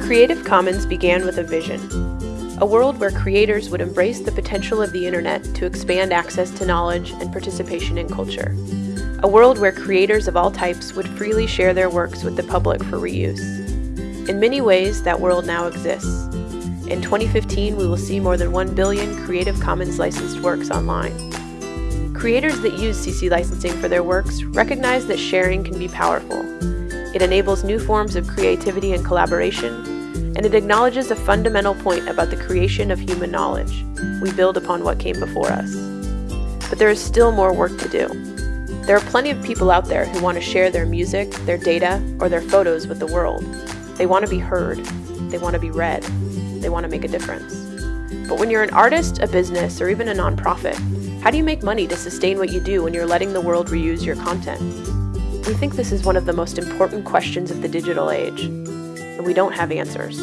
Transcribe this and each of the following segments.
Creative Commons began with a vision a world where creators would embrace the potential of the internet to expand access to knowledge and participation in culture. A world where creators of all types would freely share their works with the public for reuse. In many ways, that world now exists. In 2015, we will see more than 1 billion Creative Commons licensed works online. Creators that use CC licensing for their works recognize that sharing can be powerful. It enables new forms of creativity and collaboration, and it acknowledges a fundamental point about the creation of human knowledge. We build upon what came before us. But there is still more work to do. There are plenty of people out there who want to share their music, their data, or their photos with the world. They want to be heard. They want to be read. They want to make a difference. But when you're an artist, a business, or even a nonprofit, how do you make money to sustain what you do when you're letting the world reuse your content? We think this is one of the most important questions of the digital age and we don't have answers.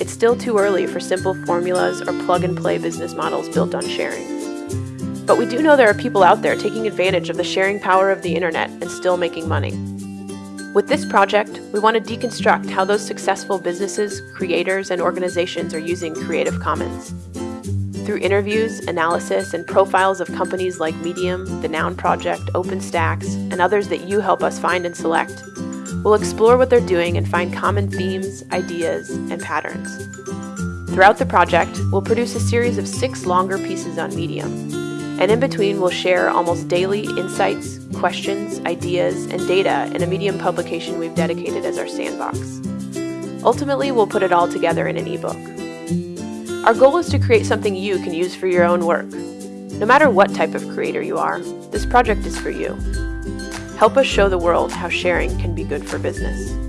It's still too early for simple formulas or plug and play business models built on sharing. But we do know there are people out there taking advantage of the sharing power of the internet and still making money. With this project, we want to deconstruct how those successful businesses, creators, and organizations are using Creative Commons. Through interviews, analysis, and profiles of companies like Medium, The Noun Project, OpenStax, and others that you help us find and select, We'll explore what they're doing and find common themes, ideas, and patterns. Throughout the project, we'll produce a series of six longer pieces on Medium, and in between we'll share almost daily insights, questions, ideas, and data in a Medium publication we've dedicated as our sandbox. Ultimately, we'll put it all together in an ebook. Our goal is to create something you can use for your own work. No matter what type of creator you are, this project is for you. Help us show the world how sharing can be good for business.